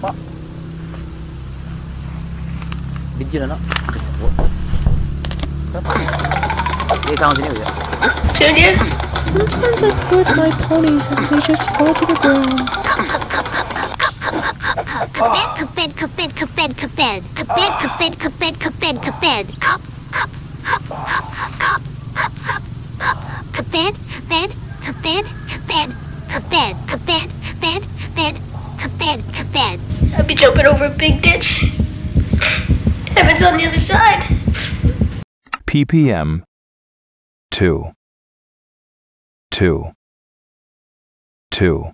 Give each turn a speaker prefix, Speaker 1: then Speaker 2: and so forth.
Speaker 1: Pak. Bigyan na na. Eh, sama sini ya.
Speaker 2: Junior?
Speaker 3: Sometimes I play with my ponies and they just fall to the ground.
Speaker 4: Kaped, kaped, kaped, kaped, kaped. Kaped, kaped, kaped, kaped, kaped. Kap, kap, kap, kap, kap, kap, kap, kap. Kaped, kaped, kaped, kaped, kaped, kaped, kaped, kaped, kaped, kaped.
Speaker 2: I'd be jumping over a big ditch. Heaven's on the other side.
Speaker 5: ppm 2 2 2